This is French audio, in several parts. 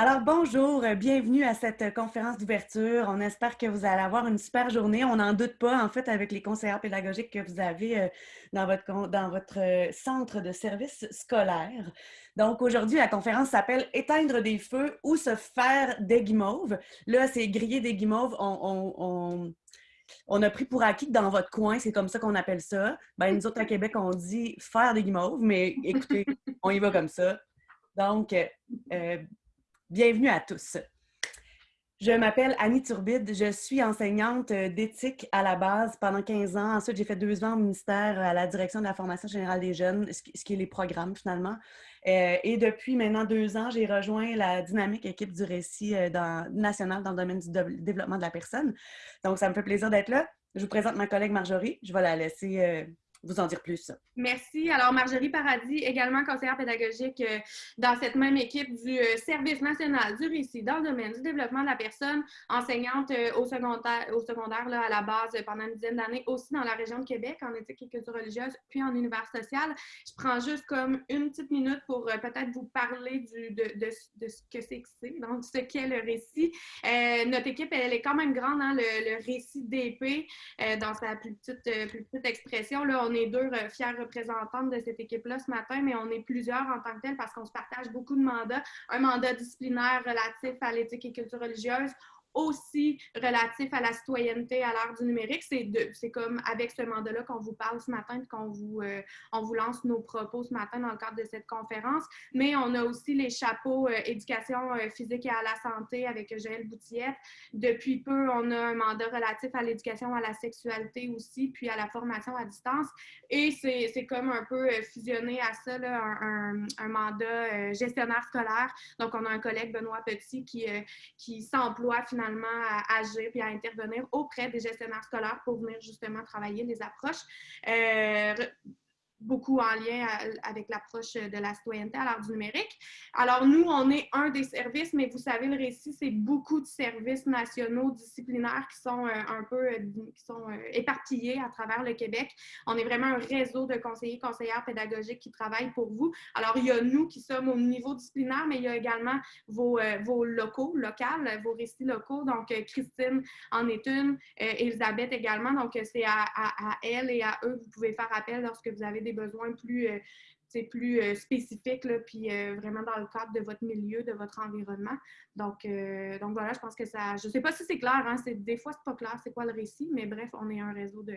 Alors bonjour, euh, bienvenue à cette euh, conférence d'ouverture. On espère que vous allez avoir une super journée. On n'en doute pas, en fait, avec les conseillers pédagogiques que vous avez euh, dans votre, centre de service scolaire. Donc aujourd'hui, la conférence s'appelle Éteindre des feux ou se faire des guimauves. Là, c'est griller des guimauves. On, a pris pour acquis dans votre coin, c'est comme ça qu'on appelle ça. Ben, nous autres, à Québec, on dit faire des guimauves, mais écoutez, on y va comme ça. Donc, Bienvenue à tous. Je m'appelle Annie Turbide, je suis enseignante d'éthique à la base pendant 15 ans. Ensuite, j'ai fait deux ans au ministère à la direction de la formation générale des jeunes, ce qui est les programmes finalement. Euh, et depuis maintenant deux ans, j'ai rejoint la dynamique équipe du récit euh, national dans le domaine du développement de la personne. Donc, ça me fait plaisir d'être là. Je vous présente ma collègue Marjorie. Je vais la laisser euh, vous en dire plus. Merci. Alors, Marjorie Paradis, également conseillère pédagogique euh, dans cette même équipe du euh, Service national du récit dans le domaine du développement de la personne, enseignante euh, au secondaire, au secondaire là, à la base pendant une dizaine d'années, aussi dans la région de Québec, en éthique et culture religieuse, puis en univers social. Je prends juste comme une petite minute pour peut-être vous parler de, ce que c'est que c'est, donc ce qu'est le récit. notre équipe, elle, est quand même grande, hein, le, récit d'épée, dans sa plus petite, expression. Là, est deux euh, fières représentantes de cette équipe-là ce matin, mais on est plusieurs en tant que tel parce qu'on se partage beaucoup de mandats. Un mandat disciplinaire relatif à l'éthique et culture religieuse, aussi relatif à la citoyenneté à l'ère du numérique. C'est comme avec ce mandat-là qu'on vous parle ce matin qu'on vous, euh, on vous lance nos propos ce matin dans le cadre de cette conférence. Mais on a aussi les chapeaux euh, éducation euh, physique et à la santé avec Joël Boutillette. Depuis peu, on a un mandat relatif à l'éducation à la sexualité aussi, puis à la formation à distance. Et c'est comme un peu fusionné à ça, là, un, un, mandat gestionnaire scolaire. Donc, on a un collègue, Benoît Petit, qui, qui s'emploie finalement à agir puis à intervenir auprès des gestionnaires scolaires pour venir justement travailler les approches. Beaucoup en lien avec l'approche de la citoyenneté à l'ère du numérique. Alors, nous, on est un des services, mais vous savez, le récit, c'est beaucoup de services nationaux disciplinaires qui sont euh, un peu euh, qui sont, euh, éparpillés à travers le Québec. On est vraiment un réseau de conseillers, conseillères pédagogiques qui travaillent pour vous. Alors, il y a nous qui sommes au niveau disciplinaire, mais il y a également vos, vos locaux, locales, vos récits locaux. Donc, Christine en est une, Elisabeth également. Donc, c'est à, à, à elle et à eux que vous pouvez faire appel lorsque vous avez des besoins plus, euh, plus euh, spécifiques, là, puis euh, vraiment dans le cadre de votre milieu, de votre environnement. Donc, donc voilà, je pense que ça. Je ne sais pas si c'est clair, hein, des fois, c'est pas clair c'est quoi le récit, mais bref, on est un réseau de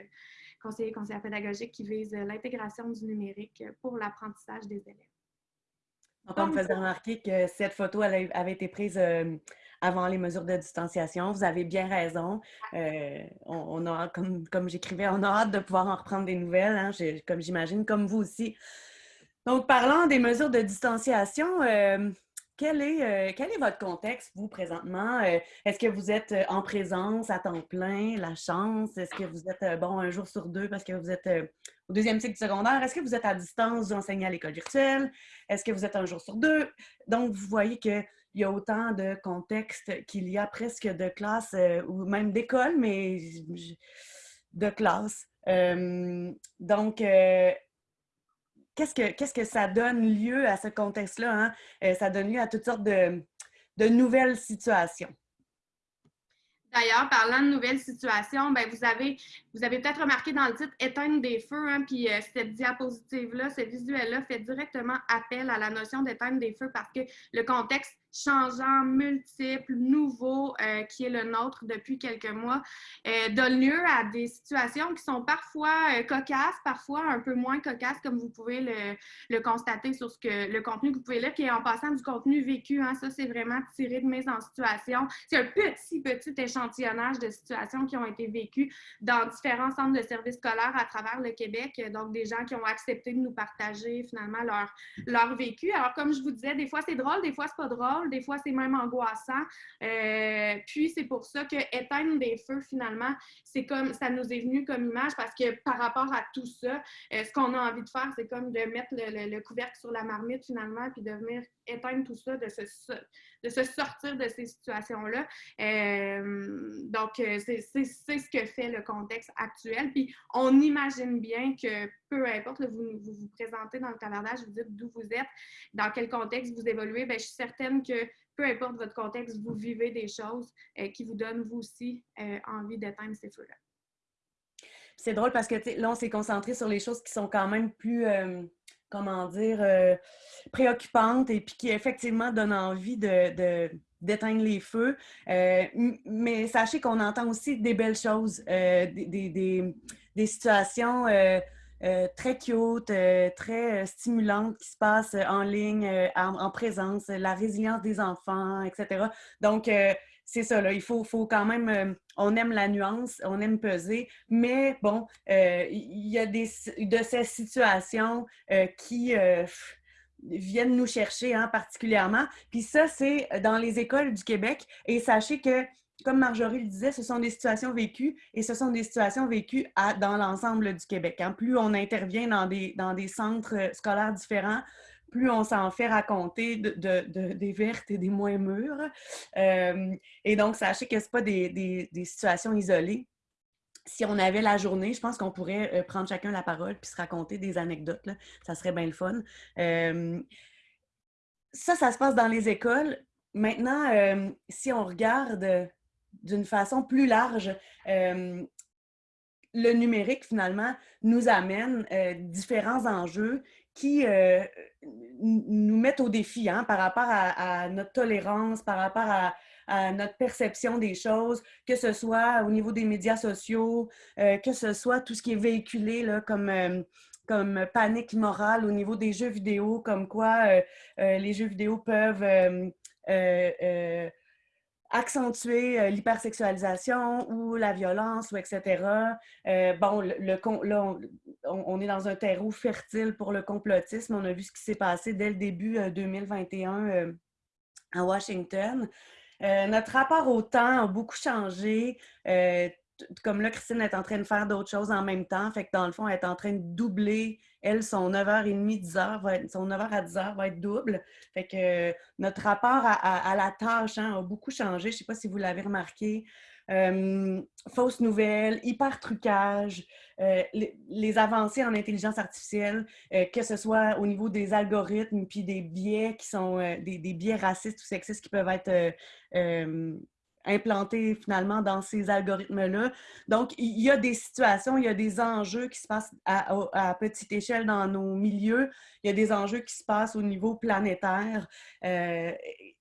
conseillers conseillers pédagogiques qui vise l'intégration du numérique pour l'apprentissage des élèves. On me faisait remarquer que cette photo elle avait été prise avant les mesures de distanciation. Vous avez bien raison. Euh, on, a, comme, comme j'écrivais, on a hâte de pouvoir en reprendre des nouvelles, hein, comme j'imagine, comme vous aussi. Donc, parlant des mesures de distanciation, euh, quel est, euh, quel est votre contexte, vous, présentement? Est-ce que vous êtes en présence à temps plein, la chance? Est-ce que vous êtes, bon, un jour sur deux parce que vous êtes au deuxième cycle secondaire? Est-ce que vous êtes à distance, vous enseignez à l'école virtuelle? Est-ce que vous êtes un jour sur deux? Donc, vous voyez que il y a autant de contextes qu'il y a presque de classes euh, ou même d'écoles, mais de classes. Euh, donc, euh, qu'est-ce, que, ça donne lieu à ce contexte-là? Hein? ça donne lieu à toutes sortes de, de nouvelles situations. D'ailleurs, parlant de nouvelles situations, ben vous avez, vous avez peut-être remarqué dans le titre Éteindre des feux, hein, puis cette diapositive-là, ce visuel-là fait directement appel à la notion d'éteindre des feux parce que le contexte changeant, multiple, nouveau, euh, qui est le nôtre depuis quelques mois, euh, donne lieu à des situations qui sont parfois euh, cocasses, parfois un peu moins cocasses, comme vous pouvez le, le, constater sur ce que le contenu que vous pouvez lire, qui est en passant du contenu vécu. Hein, ça, c'est vraiment tiré de mise en situation. C'est un petit, petit échantillonnage de situations qui ont été vécues dans différents centres de services scolaires à travers le Québec. Donc, des gens qui ont accepté de nous partager finalement leur, leur vécu. Alors, comme je vous disais, des fois, c'est drôle, des fois, c'est pas drôle des fois c'est même angoissant. Euh, puis c'est pour ça que éteindre des feux, finalement, c'est comme ça nous est venu comme image parce que par rapport à tout ça, euh, ce qu'on a envie de faire, c'est comme de mettre le, couvercle sur la marmite finalement, puis de venir éteindre tout ça, de se, de se sortir de ces situations-là. Euh, donc, c'est ce que fait le contexte Puis on imagine bien que peu importe, vous, vous, présentez dans le cavardage, vous dites d'où vous êtes, dans quel contexte vous évoluez, bien, je suis certaine que peu importe votre contexte, vous vivez des choses euh, qui vous donnent vous aussi euh, envie d'éteindre ces feux-là. C'est drôle parce que là, on s'est concentré sur les choses qui sont quand même plus, euh, comment dire, préoccupantes et puis qui effectivement donnent envie de, d'éteindre les feux. mais sachez qu'on entend aussi des belles choses, des, des, situations euh, très cute, euh, très euh, stimulante qui se passe en ligne, en, présence, la résilience des enfants, etc. Donc, c'est ça, il faut, quand même, on aime la nuance, on aime peser, mais bon, il y a des, de ces situations qui viennent nous chercher hein, particulièrement. Puis ça, c'est dans les écoles du Québec. Et sachez que comme Marjorie le disait, ce sont des situations vécues et ce sont des situations vécues dans l'ensemble du Québec. Hein. Plus on intervient dans des, centres euh, scolaires différents, plus on s'en fait raconter de, des vertes et des moins mûres. Euh, et donc, sachez que ce pas des, situations isolées. Si on avait la journée, je pense qu'on pourrait euh, prendre chacun la parole puis se raconter des anecdotes. Ça serait bien le fun. ça, ça se passe dans les écoles. Maintenant, si on regarde d'une façon plus large, euh, le numérique, finalement, nous amène euh, différents enjeux qui euh, nous mettent au défi hein, par rapport à, notre tolérance, par rapport à, notre perception des choses, que ce soit au niveau des médias sociaux, que ce soit tout ce qui est véhiculé là, comme, comme panique morale au niveau des jeux vidéo, comme quoi les jeux vidéo peuvent euh, l'hypersexualisation ou la violence ou etc. Euh, bon, le, là, on, est dans un terreau fertile pour le complotisme. On a vu ce qui s'est passé dès le début 2021 euh, à Washington. notre rapport au temps a beaucoup changé. Comme là, Christine est en train de faire d'autres choses en même temps. Fait que dans le fond, elle est en train de doubler elle, son 9h30, 10h, va être, son 9h à 10h va être double. Fait que euh, notre rapport à, la tâche hein, a beaucoup changé. Je ne sais pas si vous l'avez remarqué. Euh, fausses nouvelles, hyper trucage, euh, les, avancées en intelligence artificielle, que ce soit au niveau des algorithmes, puis des biais qui sont des, des, biais racistes ou sexistes qui peuvent être implantés finalement dans ces algorithmes-là. Donc, il y a des situations, il y a des enjeux qui se passent à, petite échelle dans nos milieux, il y a des enjeux qui se passent au niveau planétaire. Euh,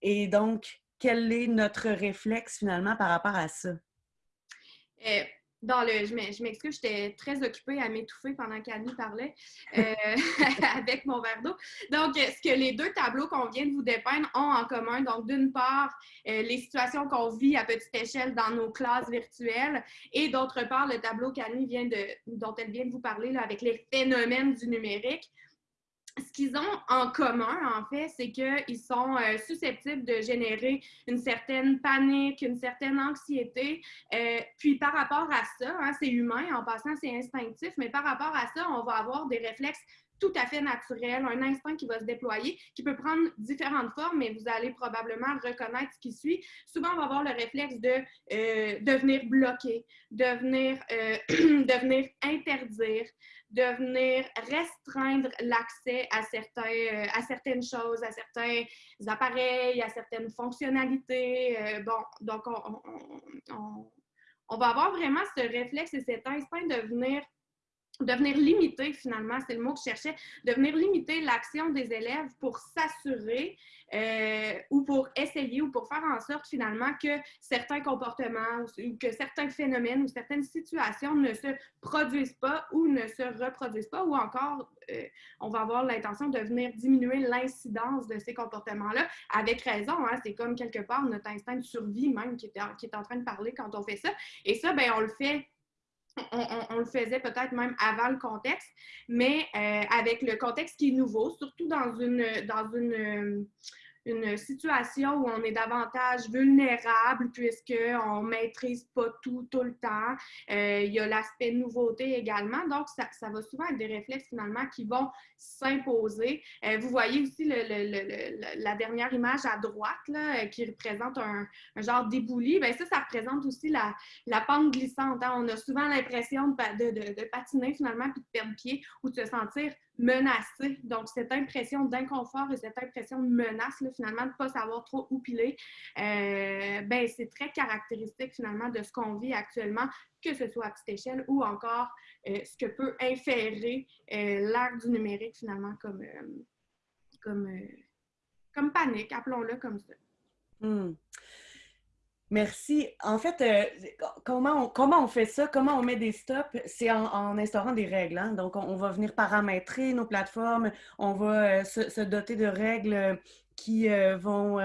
et donc, quel est notre réflexe finalement par rapport à ça? Euh, dans le, je m'excuse, j'étais très occupée à m'étouffer pendant qu'Annie parlait euh, avec mon verre d'eau. Donc, ce que les deux tableaux qu'on vient de vous dépeindre ont en commun, donc d'une part, euh, les situations qu'on vit à petite échelle dans nos classes virtuelles et d'autre part, le tableau qu'Annie vient de, dont elle vient de vous parler avec les phénomènes du numérique ce qu'ils ont en commun, en fait, c'est qu'ils sont euh, susceptibles de générer une certaine panique, une certaine anxiété. Euh, puis par rapport à ça, hein, c'est humain, en passant, c'est instinctif, mais par rapport à ça, on va avoir des réflexes tout à fait naturels, un instinct qui va se déployer, qui peut prendre différentes formes, mais vous allez probablement reconnaître ce qui suit. Souvent, on va avoir le réflexe de euh, devenir bloqué, devenir, devenir interdire, de venir restreindre l'accès à, euh, à certaines choses, à certains appareils, à certaines fonctionnalités. Euh, bon, donc on, on, on, va avoir vraiment ce réflexe et cet instinct de venir de venir limiter, finalement, c'est le mot que je cherchais, de venir limiter l'action des élèves pour s'assurer euh, ou pour essayer ou pour faire en sorte finalement que certains comportements ou que certains phénomènes ou certaines situations ne se produisent pas ou ne se reproduisent pas ou encore euh, on va avoir l'intention de venir diminuer l'incidence de ces comportements-là avec raison. Hein, c'est comme quelque part notre instinct de survie même qui est, qui est en train de parler quand on fait ça. Et ça, ben, on le fait on, le faisait peut-être même avant le contexte, mais euh, avec le contexte qui est nouveau, surtout dans une, dans une, une situation où on est davantage vulnérable puisqu'on ne maîtrise pas tout tout le temps. Euh, il y a l'aspect nouveauté également. Donc, ça, ça, va souvent être des réflexes finalement qui vont s'imposer. Euh, vous voyez aussi le, le, la dernière image à droite là, qui représente un, un genre d'ébouli. Bien, ça, ça représente aussi la, la pente glissante. Hein. On a souvent l'impression de, de, de, patiner finalement puis de perdre pied ou de se sentir menacé. Donc, cette impression d'inconfort et cette impression de menace, finalement, de ne pas savoir trop où piler, euh, ben, c'est très caractéristique finalement de ce qu'on vit actuellement, que ce soit à petite échelle ou encore euh, ce que peut inférer euh, l'ère du numérique finalement comme, comme, comme panique, appelons-le comme ça. Hmm. Merci. En fait, euh, comment, on, comment on fait ça? Comment on met des stops? C'est en, instaurant des règles. Hein. Donc, on, va venir paramétrer nos plateformes, on va euh, se, doter de règles qui euh, vont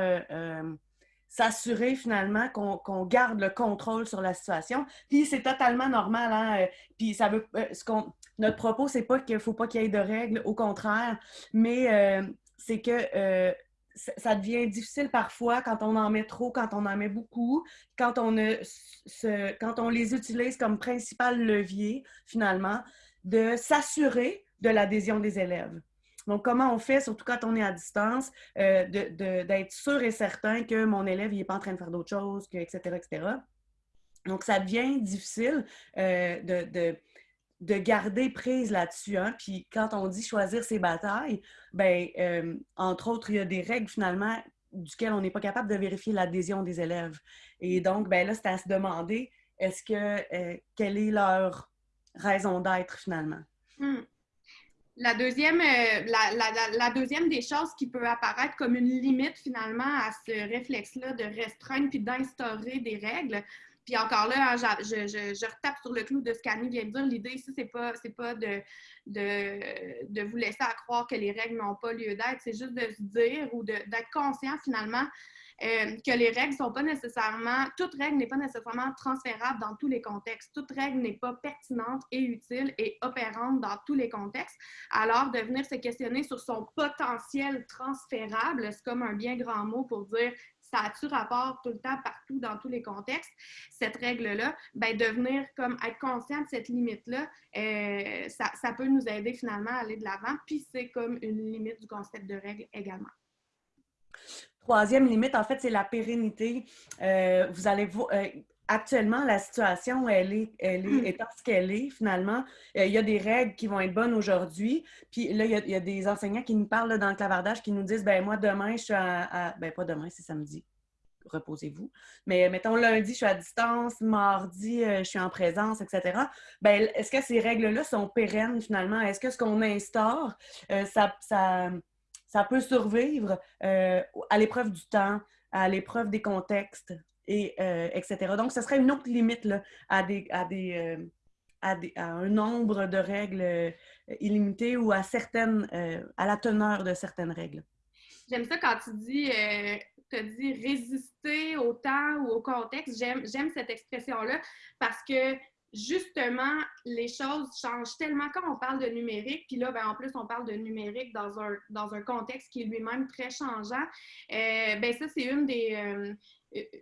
s'assurer finalement qu'on garde le contrôle sur la situation. Puis c'est totalement normal. Hein? Puis ça veut, ce qu'on, notre propos, c'est pas qu'il faut pas qu'il y ait de règles, au contraire, mais c'est que ça devient difficile parfois quand on en met trop, quand on en met beaucoup, quand on, les utilise comme principal levier, finalement, de s'assurer de l'adhésion des élèves. Donc, comment on fait, surtout quand on est à distance, euh, d'être sûr et certain que mon élève n'est pas en train de faire d'autres choses, que, etc., etc. Donc, ça devient difficile euh, de garder prise là-dessus. Hein? Puis quand on dit choisir ses batailles, ben euh, entre autres, il y a des règles finalement duquel on n'est pas capable de vérifier l'adhésion des élèves. Et donc, ben là, c'est à se demander est-ce que euh, quelle est leur raison d'être finalement? Hmm. La deuxième, euh, la, la, deuxième des choses qui peut apparaître comme une limite finalement à ce réflexe-là de restreindre puis d'instaurer des règles, puis encore là, hein, je, je, retape sur le clou de ce qu'Annie vient de dire. L'idée ici, c'est pas, pas de, de, de, vous laisser à croire que les règles n'ont pas lieu d'être. C'est juste de se dire ou d'être conscient finalement euh, que les règles sont pas nécessairement, toute règle n'est pas nécessairement transférable dans tous les contextes. Toute règle n'est pas pertinente et utile et opérante dans tous les contextes. Alors, de venir se questionner sur son potentiel transférable, c'est comme un bien grand mot pour dire ça a-tu rapport tout le temps, partout, dans tous les contextes, cette règle-là, ben, devenir comme être conscient de cette limite-là, euh, ça, ça, peut nous aider finalement à aller de l'avant, puis c'est comme une limite du concept de règle également. Troisième limite, en fait, c'est la pérennité. Euh, vous allez vous, euh, actuellement, la situation, elle est, elle est hmm. étant ce qu'elle est, finalement. Euh, il y a des règles qui vont être bonnes aujourd'hui. Puis là, il y, a, des enseignants qui nous parlent dans le clavardage, qui nous disent, ben moi, demain, je suis à... Ben, pas demain, c'est samedi. Reposez-vous. Mais mettons, lundi, je suis à distance, mardi, euh, je suis en présence, etc. Ben, est-ce que ces règles-là sont pérennes, finalement? Est-ce que ce qu'on instaure, euh, ça, ça, ça, peut survivre à l'épreuve du temps, à l'épreuve des contextes? Et euh, etc. Donc, ce serait une autre limite à, des, euh, à, des, à, un nombre de règles euh, illimité ou à, certaines, à la teneur de certaines règles. J'aime ça quand tu dis, tu dis résister au temps ou au contexte. J'aime cette expression-là parce que justement, les choses changent tellement quand on parle de numérique. Puis là, ben, en plus, on parle de numérique dans un, dans un contexte qui est lui-même très changeant. ben ça, c'est une des,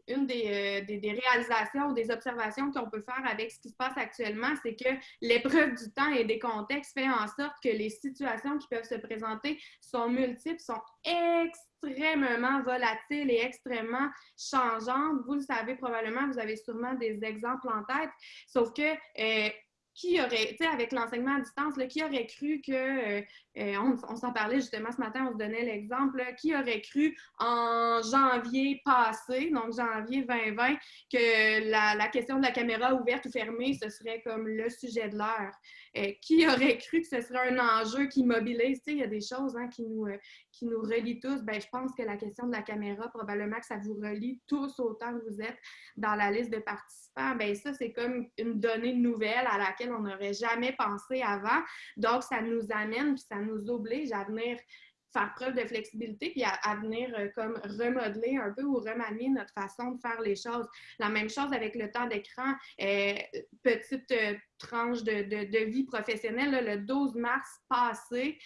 une euh, des, réalisations ou des observations qu'on peut faire avec ce qui se passe actuellement, c'est que l'épreuve du temps et des contextes fait en sorte que les situations qui peuvent se présenter sont multiples, sont extrêmement volatiles et extrêmement changeantes. Vous le savez probablement, vous avez sûrement des exemples en tête, sauf que euh, qui aurait, tu sais, avec l'enseignement à distance, qui aurait cru que, euh, euh, on, s'en parlait justement ce matin, on se donnait l'exemple, qui aurait cru en janvier passé, donc janvier 2020, que la, question de la caméra ouverte ou fermée, ce serait comme le sujet de l'heure. Euh, qui aurait cru que ce serait un enjeu qui mobilise? Tu sais, il y a des choses hein, qui, nous, qui nous relient tous. Ben, je pense que la question de la caméra, probablement que ça vous relie tous autant que vous êtes dans la liste de participants. Ben, ça, c'est comme une donnée nouvelle à laquelle on n'aurait jamais pensé avant. Donc, ça nous amène, puis ça nous oblige à venir faire preuve de flexibilité puis à, venir euh, comme remodeler un peu ou remanier notre façon de faire les choses. La même chose avec le temps d'écran. Euh, petite euh, tranche de, vie professionnelle, le 12 mars passé,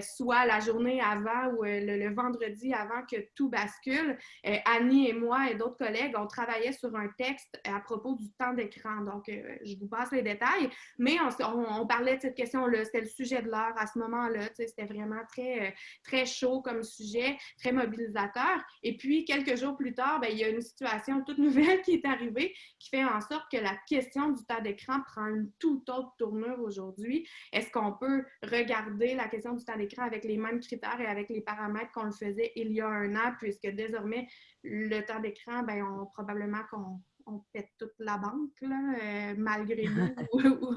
soit la journée avant ou le, vendredi avant que tout bascule, Annie et moi et d'autres collègues, on travaillait sur un texte à propos du temps d'écran. Donc, je vous passe les détails, mais on, parlait de cette question-là. C'était le sujet de l'heure à ce moment-là. C'était vraiment très, très chaud comme sujet, très mobilisateur. Et puis, quelques jours plus tard, ben, il y a une situation toute nouvelle qui est arrivée qui fait en sorte que la question du temps d'écran prend une tout autre tournure aujourd'hui. Est-ce qu'on peut regarder la question du temps d'écran avec les mêmes critères et avec les paramètres qu'on le faisait il y a un an, puisque désormais, le temps d'écran, ben, on, probablement qu'on on pète toute la banque, là, euh, malgré nous, ou,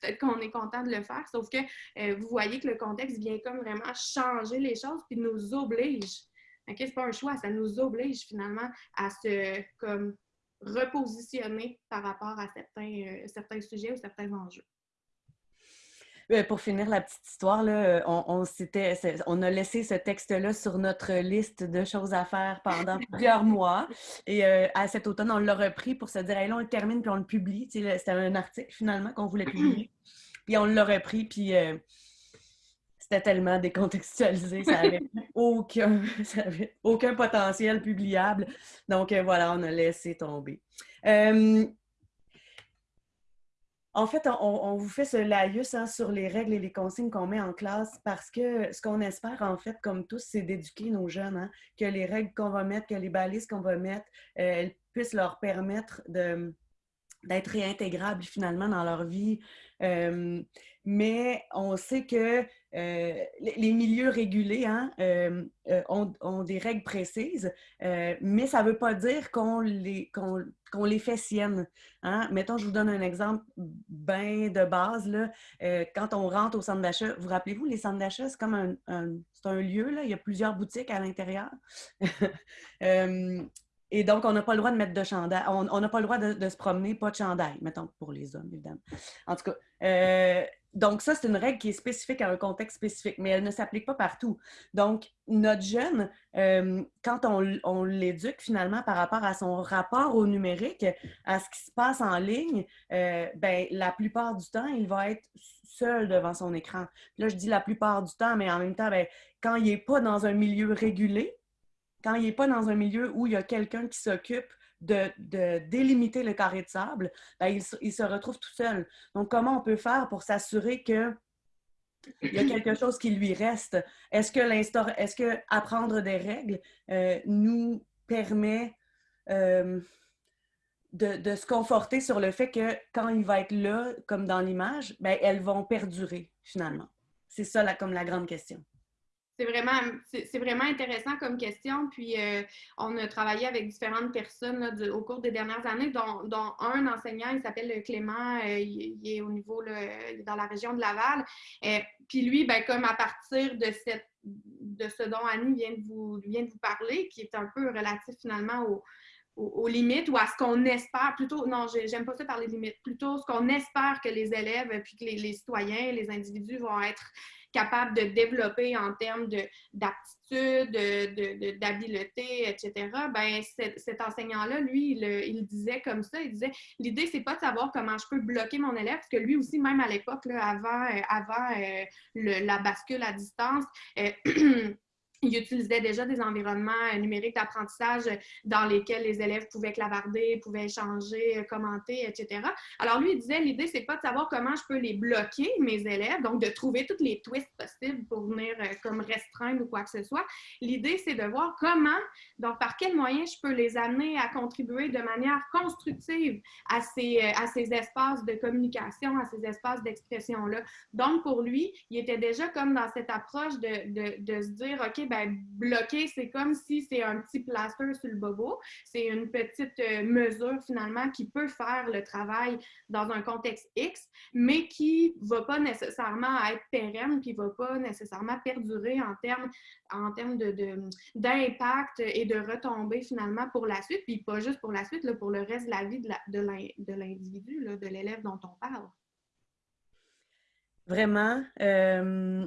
peut-être qu'on est content de le faire. Sauf que euh, vous voyez que le contexte vient comme vraiment changer les choses puis nous oblige. Ce n'est pas un choix, ça nous oblige finalement à se comme repositionner par rapport à certains, euh, certains sujets ou certains enjeux. Euh, pour finir la petite histoire, là, on, on, on a laissé ce texte-là sur notre liste de choses à faire pendant plusieurs mois. Et euh, à cet automne, on l'a repris pour se dire, là, on le termine puis on le publie. C'était un article finalement qu'on voulait publier. Puis on l'a repris, puis c'était tellement décontextualisé, ça n'avait aucun, aucun potentiel publiable. Donc euh, voilà, on a laissé tomber. Euh, en fait, on, vous fait ce laïus hein, sur les règles et les consignes qu'on met en classe parce que ce qu'on espère, en fait, comme tous, c'est d'éduquer nos jeunes, hein, que les règles qu'on va mettre, que les balises qu'on va mettre, euh, elles puissent leur permettre d'être réintégrables finalement dans leur vie. mais on sait que euh, les milieux régulés hein, euh, euh, ont, des règles précises, mais ça ne veut pas dire qu'on les, fait siennes. Hein. Mettons, je vous donne un exemple bien de base. Quand on rentre au centre d'achat, vous rappelez-vous, les centres d'achat, c'est comme un, un lieu, il y a plusieurs boutiques à l'intérieur. Et donc, on n'a pas le droit de mettre de chandail. On n'a pas le droit de, se promener, pas de chandail, mettons, pour les hommes, évidemment. En tout cas, donc ça, c'est une règle qui est spécifique à un contexte spécifique, mais elle ne s'applique pas partout. Donc, notre jeune, euh, quand on, l'éduque finalement par rapport à son rapport au numérique, à ce qui se passe en ligne, euh, ben, la plupart du temps, il va être seul devant son écran. Là, je dis la plupart du temps, mais en même temps, ben, quand il n'est pas dans un milieu régulé, quand il n'est pas dans un milieu où il y a quelqu'un qui s'occupe de, délimiter le carré de sable, ben, il, se retrouve tout seul. Donc, comment on peut faire pour s'assurer que il y a quelque chose qui lui reste? Est-ce que, est que apprendre des règles euh, nous permet euh, de, se conforter sur le fait que quand il va être là, comme dans l'image, ben, elles vont perdurer finalement? C'est ça la, comme la grande question. C'est vraiment, c'est vraiment intéressant comme question. Puis, euh, on a travaillé avec différentes personnes au cours des dernières années, dont, un enseignant, il s'appelle Clément, euh, il, est au niveau, dans la région de Laval. Euh, puis lui, ben, comme à partir de, cette, de ce dont Annie vient de, vous, vient de vous parler, qui est un peu relatif finalement au, aux, limites ou à ce qu'on espère, plutôt, non, j'aime pas ça parler de limites, plutôt ce qu'on espère que les élèves, puis que les, citoyens, les individus vont être capable de développer en termes d'aptitude, d'habileté, etc., ben, cet, enseignant-là, lui, il, disait comme ça, il disait, l'idée, c'est pas de savoir comment je peux bloquer mon élève, parce que lui aussi, même à l'époque, avant, euh, avant euh, la bascule à distance, euh, il utilisait déjà des environnements euh, numériques d'apprentissage dans lesquels les élèves pouvaient clavarder, pouvaient échanger, euh, commenter, etc. Alors lui, il disait, l'idée, c'est pas de savoir comment je peux les bloquer, mes élèves, donc de trouver toutes les twists possibles pour venir euh, comme restreindre ou quoi que ce soit. L'idée, c'est de voir comment, donc par quels moyens je peux les amener à contribuer de manière constructive à ces, à ces espaces de communication, à ces espaces d'expression-là. Donc pour lui, il était déjà comme dans cette approche de, de, de se dire, OK, ben, bloquer, c'est comme si c'est un petit plaster sur le bobo. C'est une petite euh, mesure finalement qui peut faire le travail dans un contexte X, mais qui ne va pas nécessairement être pérenne, qui ne va pas nécessairement perdurer en termes en termes d'impact de, et de retombées finalement pour la suite, puis pas juste pour la suite, là, pour le reste de la vie de l'individu, de l'élève dont on parle. Vraiment. Euh,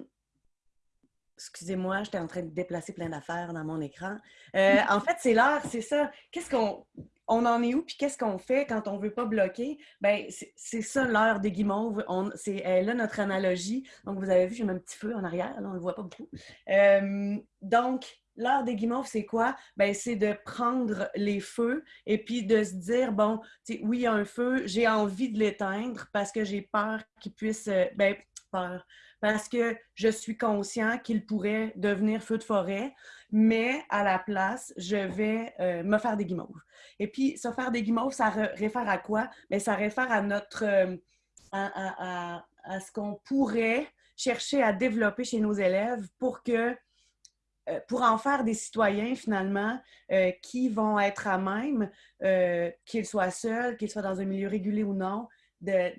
excusez-moi, j'étais en train de déplacer plein d'affaires dans mon écran. Euh, en fait, c'est l'heure, c'est ça. Qu'est-ce qu'on on en est où, puis qu'est-ce qu'on fait quand on ne veut pas bloquer? Bien, c'est ça l'heure des guimauves. C'est là notre analogie. Donc, vous avez vu, j'ai un petit feu en arrière, on ne le voit pas beaucoup. Euh, donc, l'heure des guimauves, c'est quoi? Ben, c'est de prendre les feux et puis de se dire, bon, oui, il y a un feu, j'ai envie de l'éteindre parce que j'ai peur qu'il puisse, euh, ben, peur, parce que je suis conscient qu'il pourrait devenir feu de forêt, mais à la place, je vais euh, me faire des guimauves. Et puis, se faire des guimauves, ça réfère à quoi? Ben, ça réfère à notre, euh, à, ce qu'on pourrait chercher à développer chez nos élèves pour que euh, pour en faire des citoyens, finalement, qui vont être à même, qu'ils soient seuls, qu'ils soient dans un milieu régulé ou non, de,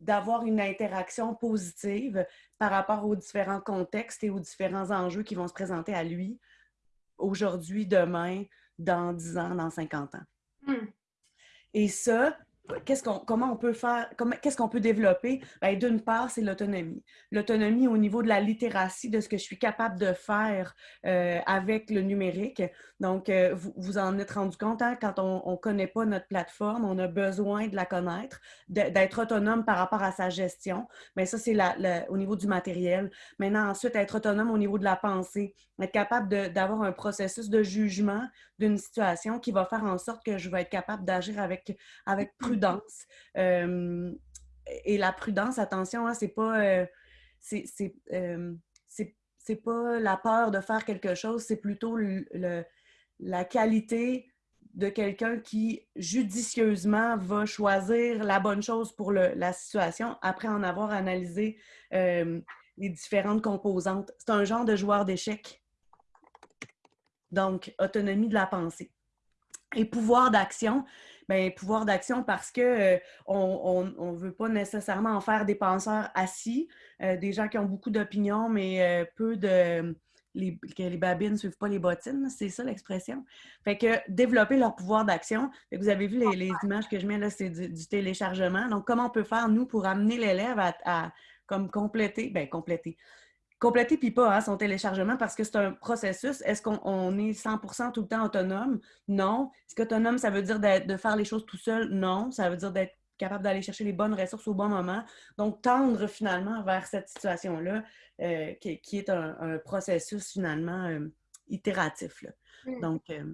d'avoir une interaction positive par rapport aux différents contextes et aux différents enjeux qui vont se présenter à lui aujourd'hui, demain, dans 10 ans, dans 50 ans. Hmm. Et ça, qu'est-ce qu'on, comment on peut faire, qu'est-ce qu'on peut développer? Bien, d'une part, c'est l'autonomie. L'autonomie au niveau de la littératie, de ce que je suis capable de faire euh, avec le numérique. Donc, euh, vous, vous en êtes rendu compte, hein, quand on ne connaît pas notre plateforme, on a besoin de la connaître, d'être autonome par rapport à sa gestion. Mais ça, c'est au niveau du matériel. Maintenant, ensuite, être autonome au niveau de la pensée, être capable d'avoir un processus de jugement d'une situation qui va faire en sorte que je vais être capable d'agir avec, avec prudence euh, et la prudence, attention, hein, c'est pas. Euh, euh, c'est pas la peur de faire quelque chose, c'est plutôt la qualité de quelqu'un qui judicieusement va choisir la bonne chose pour la situation après en avoir analysé les différentes composantes. C'est un genre de joueur d'échecs. Donc, autonomie de la pensée. Et pouvoir d'action, ben, pouvoir d'action parce que euh, on ne veut pas nécessairement en faire des penseurs assis, euh, des gens qui ont beaucoup d'opinions, mais euh, peu de. Les, que les babines ne suivent pas les bottines, c'est ça l'expression. Fait que développer leur pouvoir d'action. Vous avez vu les, images que je mets là, c'est du, téléchargement. Donc, comment on peut faire, nous, pour amener l'élève à, à, comme compléter, ben compléter, compléter puis pas hein, son téléchargement parce que c'est un processus. Est-ce qu'on est 100% tout le temps autonome? Non. Est-ce qu'autonome, ça veut dire de faire les choses tout seul? Non. Ça veut dire d'être capable d'aller chercher les bonnes ressources au bon moment. Donc, tendre finalement vers cette situation-là, euh, qui, est un, processus finalement euh, itératif. Mmh. Donc, euh,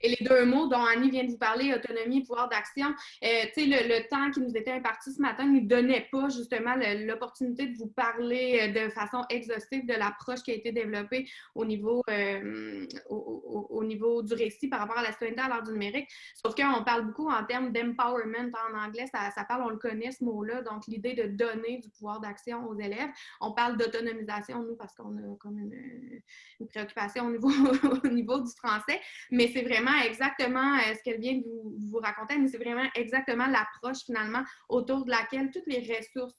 et les deux mots dont Annie vient de vous parler, autonomie et pouvoir d'action, euh, le, le, temps qui nous était imparti ce matin ne nous donnait pas justement l'opportunité de vous parler euh, de façon exhaustive de l'approche qui a été développée au niveau, euh, au, niveau du récit par rapport à la citoyenneté à l'heure du numérique. Sauf qu'on parle beaucoup en termes d'empowerment en anglais, ça, parle, on le connaît ce mot-là, donc l'idée de donner du pouvoir d'action aux élèves. On parle d'autonomisation, nous, parce qu'on a comme une, une préoccupation au niveau, au niveau du français, mais c'est vraiment exactement euh, ce qu'elle vient de vous, raconter, mais c'est vraiment exactement l'approche finalement autour de laquelle toutes les ressources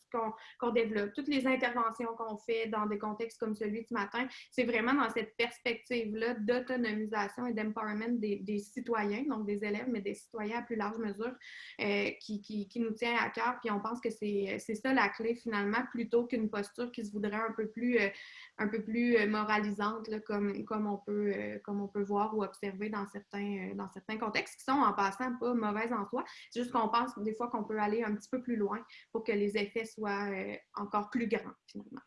qu'on développe, toutes les interventions qu'on fait dans des contextes comme celui du matin, c'est vraiment dans cette perspective-là d'autonomisation et d'empowerment des, citoyens, donc des élèves, mais des citoyens à plus large mesure, euh, qui, nous tient à cœur. Puis on pense que c'est ça la clé finalement, plutôt qu'une posture qui se voudrait un peu plus, euh, un peu plus moralisante, comme on peut voir ou observer dans certains euh, dans certains contextes qui sont en passant pas mauvaises en soi. C'est juste qu'on pense des fois qu'on peut aller un petit peu plus loin pour que les effets soient euh, encore plus grands finalement.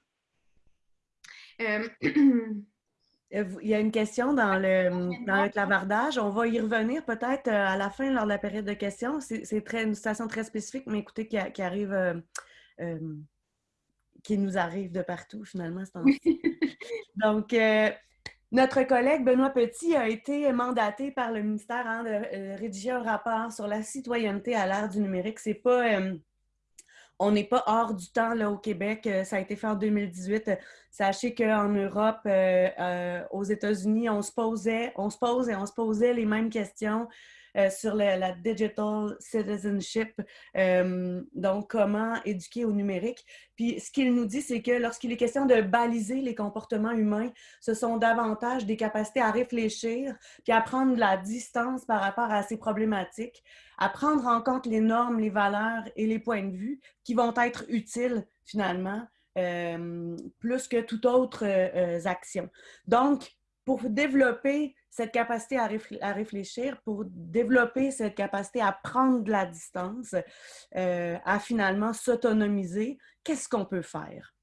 Euh, il y a une question dans le, dans le clavardage. On va y revenir peut-être à la fin, lors de la période de questions. C'est une situation très spécifique, mais écoutez, qui, arrive, qui nous arrive de partout, finalement. Donc, notre collègue Benoît Petit a été mandaté par le ministère hein, de euh, rédiger un rapport sur la citoyenneté à l'ère du numérique. C'est pas, euh, on n'est pas hors du temps là, au Québec. Euh, ça a été fait en 2018. Sachez qu'en Europe, aux États-Unis, on se posait, on se pose et on se posait les mêmes questions euh, sur la, digital citizenship, euh, donc comment éduquer au numérique. Puis ce qu'il nous dit, c'est que lorsqu'il est question de baliser les comportements humains, ce sont davantage des capacités à réfléchir, puis à prendre de la distance par rapport à ces problématiques, à prendre en compte les normes, les valeurs et les points de vue qui vont être utiles finalement plus que toute autre action. Donc, pour développer cette capacité à, réfléchir, pour développer cette capacité à prendre de la distance, à finalement s'autonomiser, qu'est-ce qu'on peut faire?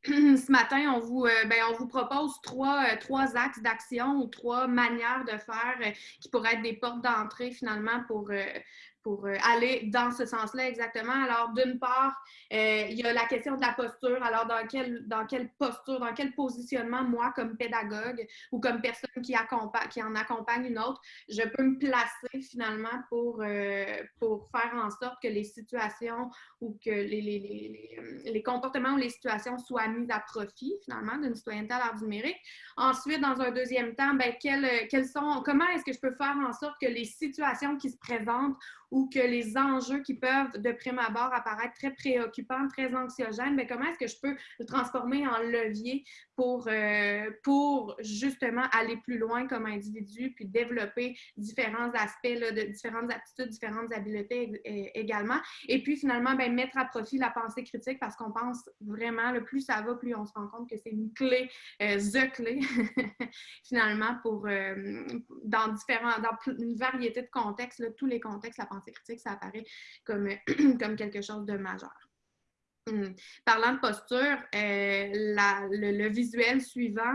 ce matin, on vous, euh, ben, on vous propose trois, euh, trois axes d'action ou trois manières de faire euh, qui pourraient être des portes d'entrée finalement pour, pour euh, aller dans ce sens-là exactement. Alors, d'une part, euh, il y a la question de la posture. Alors, dans, quel, dans quelle posture, dans quel positionnement, moi, comme pédagogue ou comme personne qui, accompagne, qui en accompagne une autre, je peux me placer finalement pour, euh, pour faire en sorte que les situations ou que les, les, les, les, comportements ou les situations soient mis à profit finalement d'une citoyenneté à l'art numérique. Ensuite, dans un deuxième temps, quelles, quelles sont, comment est-ce que je peux faire en sorte que les situations qui se présentent ou que les enjeux qui peuvent, de prime abord, apparaître très préoccupants, très anxiogènes, mais comment est-ce que je peux le transformer en levier pour, euh, pour justement aller plus loin comme individu, puis développer différents aspects, de différentes aptitudes, différentes habiletés également. Et puis finalement, ben, mettre à profit la pensée critique parce qu'on pense vraiment, le plus ça va, plus on se rend compte que c'est une clé, euh, the clé, finalement, pour, euh, dans, différents, dans une variété de contextes, tous les contextes, la pensée critique, ça apparaît comme quelque chose de majeur. Hmm. Parlant de posture, euh, le, visuel suivant,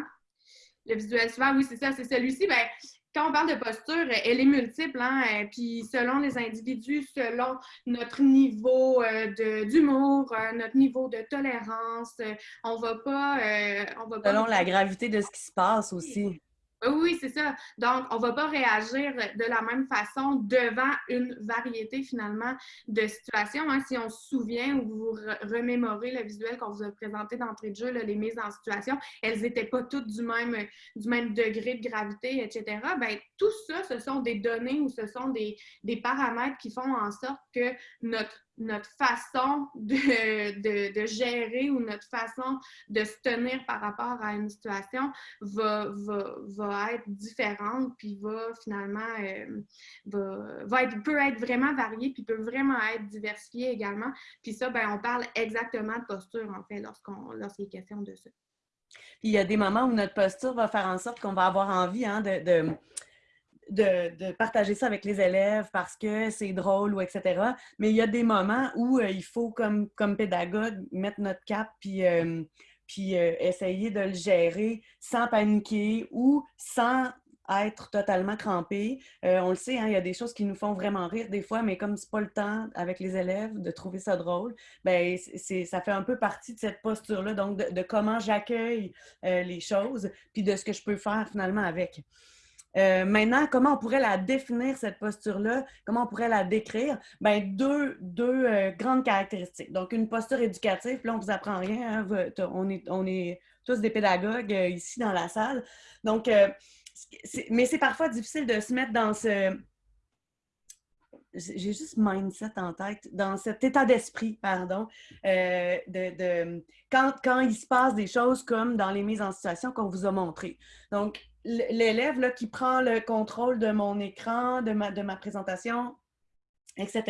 le visuel suivant, oui, c'est ça, c'est celui-ci. Ben, quand on parle de posture, elle est multiple, hein, euh, puis selon les individus, selon notre niveau euh, d'humour, notre niveau de tolérance, on va pas... on va selon la gravité de ce qui se passe aussi. Oui, c'est ça. Donc, on ne va pas réagir de la même façon devant une variété finalement de situations. Hein. Si on se souvient ou vous remémorez le visuel qu'on vous a présenté d'entrée de jeu, les mises en situation, elles n'étaient pas toutes du même, du même degré de gravité, etc. Bien, tout ça, ce sont des données ou ce sont des, des paramètres qui font en sorte que notre notre façon de, de, gérer ou notre façon de se tenir par rapport à une situation va, va, va être différente, puis va finalement euh, va, va, être, peut être vraiment variée, puis peut vraiment être diversifiée également. Puis ça, ben, on parle exactement de posture, en fait, lorsqu'on lorsqu'il est question de ça. Puis il y a des moments où notre posture va faire en sorte qu'on va avoir envie hein, de de, partager ça avec les élèves parce que c'est drôle ou etc. Mais il y a des moments où euh, il faut, comme, comme pédagogue, mettre notre cap puis, euh, puis euh, essayer de le gérer sans paniquer ou sans être totalement crampé. on le sait, hein, il y a des choses qui nous font vraiment rire des fois, mais comme c'est pas le temps avec les élèves de trouver ça drôle, ben ça fait un peu partie de cette posture-là, donc de comment j'accueille les choses, puis de ce que je peux faire finalement avec. Euh, maintenant, comment on pourrait la définir, cette posture-là? Comment on pourrait la décrire? Ben, deux, deux euh, grandes caractéristiques. Donc, une posture éducative, là, on ne vous apprend rien. Hein, on, est, on est tous des pédagogues euh, ici dans la salle. Donc, mais c'est parfois difficile de se mettre dans ce... J'ai juste mindset en tête, dans cet état d'esprit, pardon, de, de quand, quand il se passe des choses comme dans les mises en situation qu'on vous a montrées. Donc, l'élève qui prend le contrôle de mon écran, de ma, de ma présentation, etc.,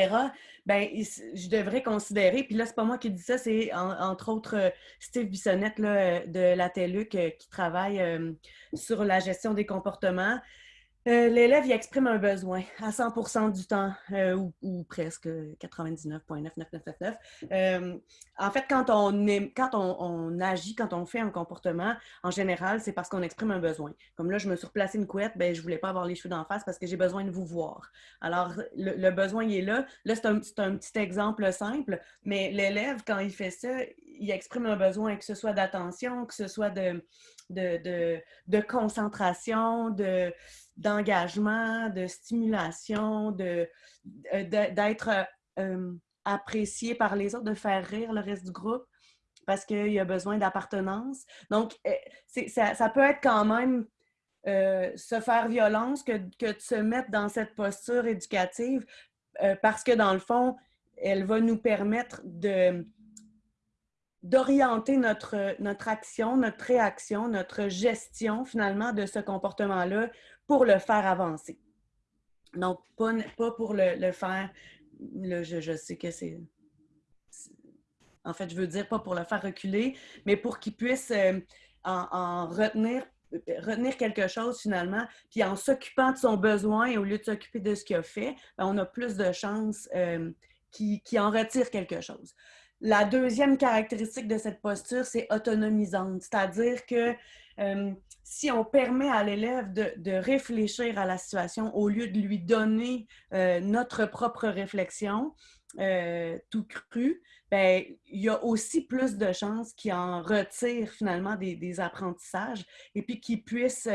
ben, je devrais considérer, puis là, c'est pas moi qui dis ça, c'est entre autres Steve Bissonnette là, de la TELUC euh, qui travaille euh, sur la gestion des comportements. Euh, l'élève, il exprime un besoin à 100% du temps, euh, ou, presque 99,9999. Euh, en fait, quand, on, est, quand on, agit, quand on fait un comportement, en général, c'est parce qu'on exprime un besoin. Comme là, je me suis replacé une couette, ben, je voulais pas avoir les cheveux d'en face parce que j'ai besoin de vous voir. Alors, le, besoin, il est là. Là, c'est un, un, petit exemple simple, mais l'élève, quand il fait ça, il exprime un besoin, que ce soit d'attention, que ce soit de, de, de, concentration, de, d'engagement, de stimulation, de, euh, d'être euh, apprécié par les autres, de faire rire le reste du groupe parce qu'il y a besoin d'appartenance. Donc, euh, ça, ça, peut être quand même se faire violence que, que, de se mettre dans cette posture éducative parce que dans le fond, elle va nous permettre de, d'orienter notre, action, notre réaction, notre gestion finalement de ce comportement-là pour le faire avancer. Donc, pas, pour le, faire, je, je, sais que c'est En fait, je veux dire, pas pour le faire reculer, mais pour qu'il puisse en, retenir quelque chose finalement, puis en s'occupant de son besoin au lieu de s'occuper de ce qu'il a fait, ben, on a plus de chances qu'il en retire quelque chose. La deuxième caractéristique de cette posture, c'est autonomisante, c'est-à-dire que euh, si on permet à l'élève de, réfléchir à la situation au lieu de lui donner euh, notre propre réflexion, euh, tout cru, ben, il y a aussi plus de chances qu'il en retire finalement des, apprentissages et puis qu'il puisse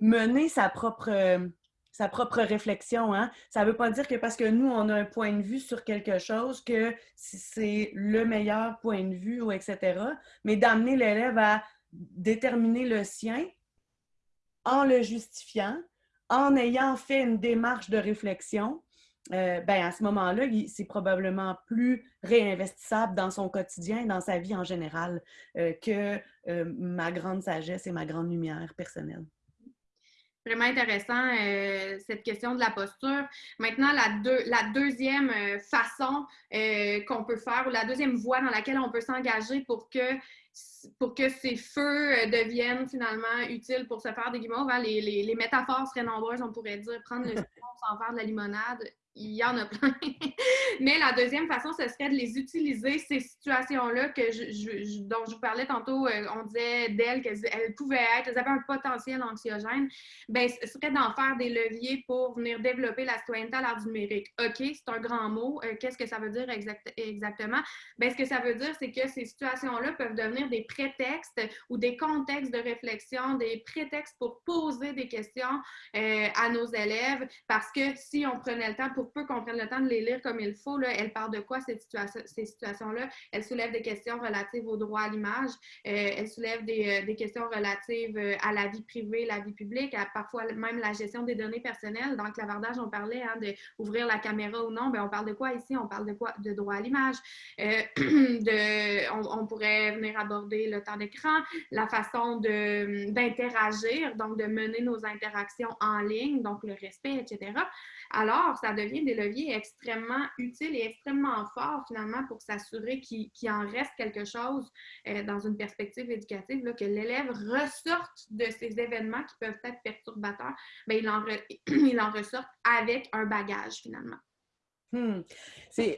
mener sa propre sa propre réflexion. Hein? Ça ne veut pas dire que parce que nous, on a un point de vue sur quelque chose, que c'est le meilleur point de vue, etc. Mais d'amener l'élève à déterminer le sien en le justifiant, en ayant fait une démarche de réflexion, euh, ben à ce moment-là, c'est probablement plus réinvestissable dans son quotidien, dans sa vie en général, euh, que euh, ma grande sagesse et ma grande lumière personnelle. Vraiment intéressant, euh, cette question de la posture. Maintenant, la, la deuxième euh, façon euh, qu'on peut faire ou la deuxième voie dans laquelle on peut s'engager pour que pour que ces feux deviennent finalement utiles pour se faire des guimauves. Hein, les, les, les, métaphores seraient nombreuses. On pourrait dire prendre le citron sans faire de la limonade il y en a plein. Mais la deuxième façon, ce serait de les utiliser, ces situations-là dont je vous parlais tantôt. Euh, on disait d'elles qu'elles pouvaient être, elles avaient un potentiel anxiogène. Bien, ce serait d'en faire des leviers pour venir développer la citoyenneté à l'art numérique. OK, c'est un grand mot. Euh, qu'est-ce que ça veut dire exactement? Bien, ce que ça veut dire, c'est que ces situations-là peuvent devenir des prétextes ou des contextes de réflexion, des prétextes pour poser des questions euh, à nos élèves parce que si on prenait le temps pour pour peu qu'on prenne le temps de les lire comme il faut, là, elle parle de quoi ces, situations-là? Elle soulève des questions relatives au droit à l'image, euh, elle soulève des, euh, questions relatives euh, à la vie privée, la vie publique, parfois même la gestion des données personnelles. Dans le clavardage, on parlait hein, d'ouvrir la caméra ou non. Bien, on parle de quoi ici? On parle de quoi? De droit à l'image. de, on, on, pourrait venir aborder le temps d'écran, la façon d'interagir, donc de mener nos interactions en ligne, donc le respect, etc. Alors, ça devient des leviers extrêmement utiles et extrêmement forts finalement pour s'assurer qu'il en reste quelque chose euh, dans une perspective éducative, là, que l'élève ressorte de ces événements qui peuvent être perturbateurs, bien, il, en il en ressorte avec un bagage finalement. Hmm.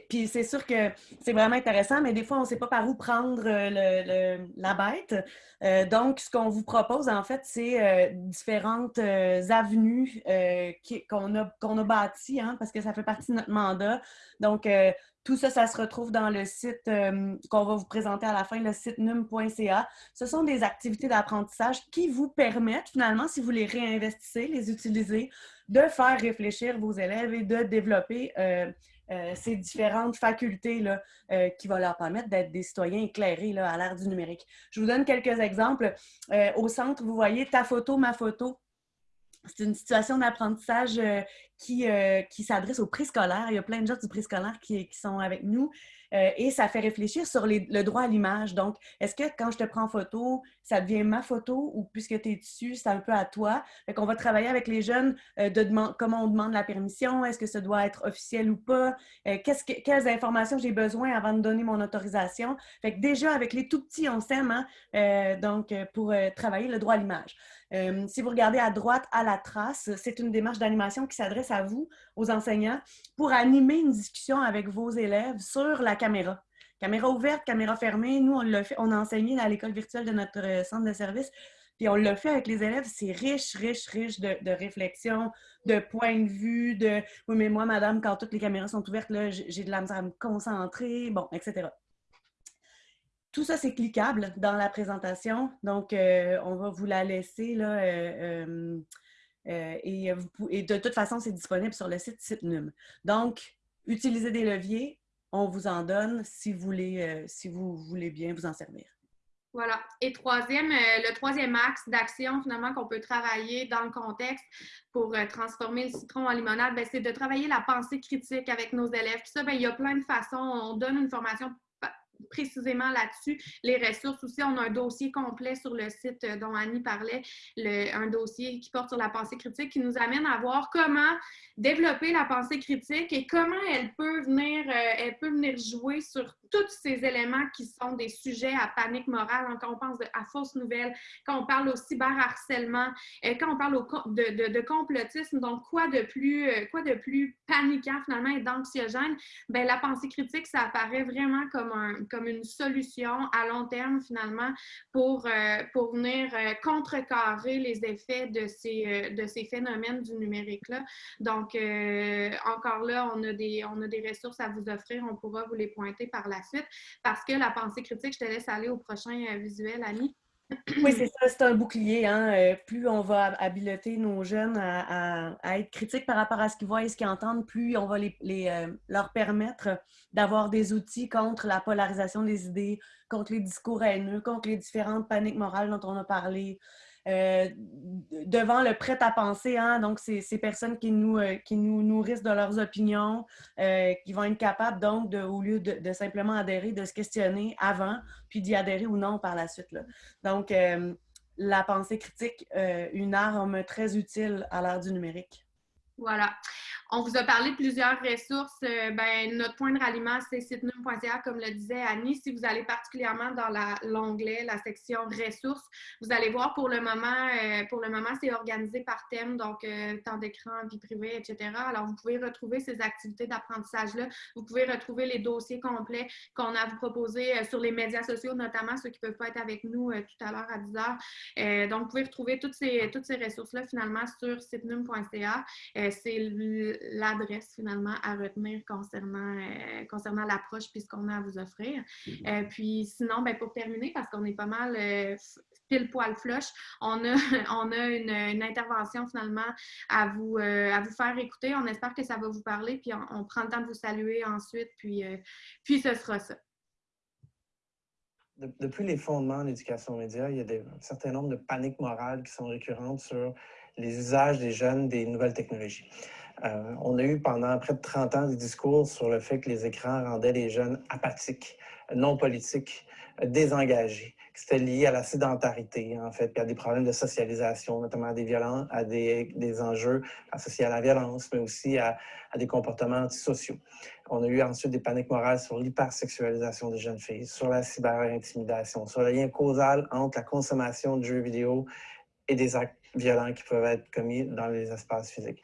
Puis c'est sûr que c'est vraiment intéressant, mais des fois, on ne sait pas par où prendre euh, le, la bête. Euh, donc, ce qu'on vous propose, en fait, c'est euh, différentes avenues qu'on a, a bâties, hein, parce que ça fait partie de notre mandat. Donc, tout ça, ça se retrouve dans le site qu'on va vous présenter à la fin, le site num.ca. Ce sont des activités d'apprentissage qui vous permettent, finalement, si vous les réinvestissez, les utilisez, de faire réfléchir vos élèves et de développer euh, euh, ces différentes facultés euh, qui vont leur permettre d'être des citoyens éclairés à l'ère du numérique. Je vous donne quelques exemples. au centre, vous voyez ta photo, ma photo. C'est une situation d'apprentissage qui, qui s'adresse au préscolaire. Il y a plein de gens du préscolaire qui, qui sont avec nous. Euh, et ça fait réfléchir sur le droit à l'image. Donc, est-ce que quand je te prends photo, ça devient ma photo ou puisque tu es dessus, c'est un peu à toi? Fait qu'on va travailler avec les jeunes euh, comment on demande la permission, est-ce que ça doit être officiel ou pas, euh, quelles informations j'ai besoin avant de donner mon autorisation? Fait que déjà, avec les tout petits, on s'aime, hein? donc, pour travailler le droit à l'image. Euh, si vous regardez à droite, à la trace, c'est une démarche d'animation qui s'adresse à vous, aux enseignants, pour animer une discussion avec vos élèves sur la caméra. Caméra ouverte, caméra fermée, nous, on l'a fait, on a enseigné à l'école virtuelle de notre euh, centre de service, puis on l'a fait avec les élèves, c'est riche, riche, riche de, de réflexion, de points de vue, de « oui, mais moi, madame, quand toutes les caméras sont ouvertes, j'ai de la misère à me concentrer », bon, etc. Tout ça, c'est cliquable dans la présentation. Donc, euh, on va vous la laisser là. Euh, euh, et, de toute façon, c'est disponible sur le site SiteNum. Donc, utilisez des leviers. On vous en donne si vous voulez, si vous voulez bien vous en servir. Voilà. Et troisième, le troisième axe d'action, finalement, qu'on peut travailler dans le contexte pour transformer le citron en limonade, ben, c'est de travailler la pensée critique avec nos élèves. Puis ça, ben, il y a plein de façons. On donne une formation précisément là-dessus. Les ressources aussi, on a un dossier complet sur le site euh, dont Annie parlait, un dossier qui porte sur la pensée critique qui nous amène à voir comment développer la pensée critique et comment elle peut venir, euh, elle peut venir jouer sur tous ces éléments qui sont des sujets à panique morale, hein, quand on pense à fausses nouvelles, quand on parle au cyberharcèlement, euh, quand on parle de, complotisme, donc quoi de plus, euh, quoi de plus paniquant finalement et d'anxiogène, ben, la pensée critique, ça apparaît vraiment comme, un, comme une solution à long terme finalement pour, euh, pour venir contrecarrer les effets de ces, de ces phénomènes du numérique-là. Donc, encore là, on a, des, on a des ressources à vous offrir, on pourra vous les pointer par la suite parce que la pensée critique, je te laisse aller au prochain visuel, Annie. Oui, c'est ça, c'est un bouclier. Hein. Euh, plus on va habiliter nos jeunes à, être critiques par rapport à ce qu'ils voient et ce qu'ils entendent, plus on va euh, leur permettre d'avoir des outils contre la polarisation des idées, contre les discours haineux, contre les différentes paniques morales dont on a parlé, euh, devant le prêt à penser, hein, donc c'est ces personnes qui nous, euh, qui nous nourrissent de leurs opinions, euh, qui vont être capables donc, de, au lieu de, simplement adhérer, de se questionner avant, puis d'y adhérer ou non par la suite. Là. Donc, la pensée critique, une arme très utile à l'ère du numérique. Voilà. On vous a parlé de plusieurs ressources. Euh, ben, notre point de ralliement, c'est sitenum.ca, comme le disait Annie. Si vous allez particulièrement dans l'onglet, la, section ressources, vous allez voir pour le moment, euh, pour le moment, c'est organisé par thème, donc euh, temps d'écran, vie privée, etc. Alors, vous pouvez retrouver ces activités d'apprentissage-là. Vous pouvez retrouver les dossiers complets qu'on a à vous proposer sur les médias sociaux, notamment ceux qui ne peuvent pas être avec nous tout à l'heure à 10 heures. donc, vous pouvez retrouver toutes ces, toutes ces ressources-là finalement sur sitenum.ca. c'est l'adresse finalement à retenir concernant, euh, concernant l'approche puis ce qu'on a à vous offrir. Euh, puis sinon, ben, pour terminer, parce qu'on est pas mal euh, pile poil flush, on a, on a une, intervention finalement à vous, à vous faire écouter. On espère que ça va vous parler, puis on, prend le temps de vous saluer ensuite, puis, puis ce sera ça. Depuis les fondements de l'éducation média, il y a des, un certain nombre de paniques morales qui sont récurrentes sur les usages des jeunes des nouvelles technologies. Euh, on a eu pendant près de 30 ans des discours sur le fait que les écrans rendaient les jeunes apathiques, non politiques, désengagés, que c'était lié à la sédentarité, en fait, puis à des problèmes de socialisation, notamment à des violences, à des, enjeux associés à la violence, mais aussi à, des comportements antisociaux. On a eu ensuite des paniques morales sur l'hypersexualisation des jeunes filles, sur la cyberintimidation, sur le lien causal entre la consommation de jeux vidéo et des actes violents qui peuvent être commis dans les espaces physiques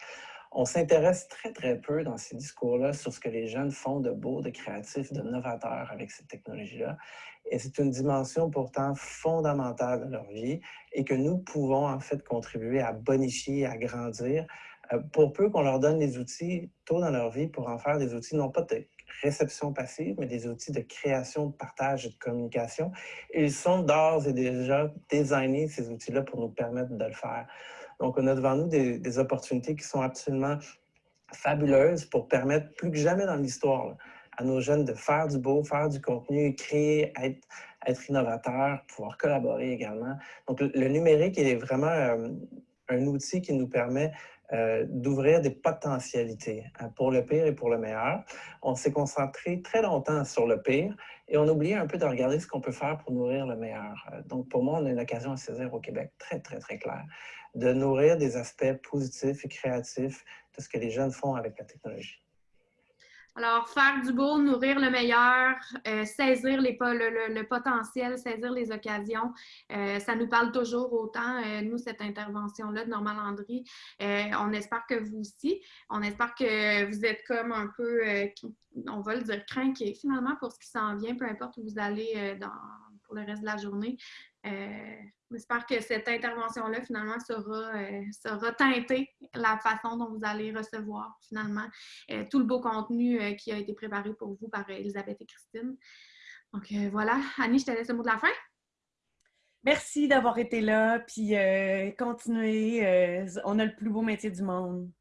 on s'intéresse très, très peu dans ces discours-là sur ce que les jeunes font de beau, de créatif, de novateur avec cette technologie-là. Et c'est une dimension pourtant fondamentale de leur vie et que nous pouvons en fait contribuer à bonifier, à grandir, euh, pour peu qu'on leur donne les outils tôt dans leur vie pour en faire des outils non pas de réception passive, mais des outils de création, de partage et de communication. ils sont d'ores et déjà designés, ces outils-là, pour nous permettre de le faire. Donc, on a devant nous des, opportunités qui sont absolument fabuleuses pour permettre plus que jamais dans l'histoire à nos jeunes de faire du beau, faire du contenu, créer, être, être innovateur, pouvoir collaborer également. Donc, le, numérique est vraiment euh, un outil qui nous permet euh, d'ouvrir des potentialités hein, pour le pire et pour le meilleur. On s'est concentré très longtemps sur le pire et on a oublié un peu de regarder ce qu'on peut faire pour nourrir le meilleur. Euh, donc, pour moi, on a une occasion à saisir au Québec très, très, très claire de nourrir des aspects positifs et créatifs de ce que les jeunes font avec la technologie. Alors, faire du beau, nourrir le meilleur, euh, saisir les, le, potentiel, saisir les occasions, euh, ça nous parle toujours autant, euh, nous, cette intervention-là de Normal Landry. on espère que vous aussi. On espère que vous êtes comme un peu, on va le dire, craqué finalement pour ce qui s'en vient, peu importe où vous allez pour le reste de la journée. Euh, j'espère que cette intervention-là, finalement, sera, euh, sera teintée la façon dont vous allez recevoir, finalement, euh, tout le beau contenu qui a été préparé pour vous par Elisabeth et Christine. Donc, voilà. Annie, je te laisse le mot de la fin. Merci d'avoir été là, puis continuez. on a le plus beau métier du monde.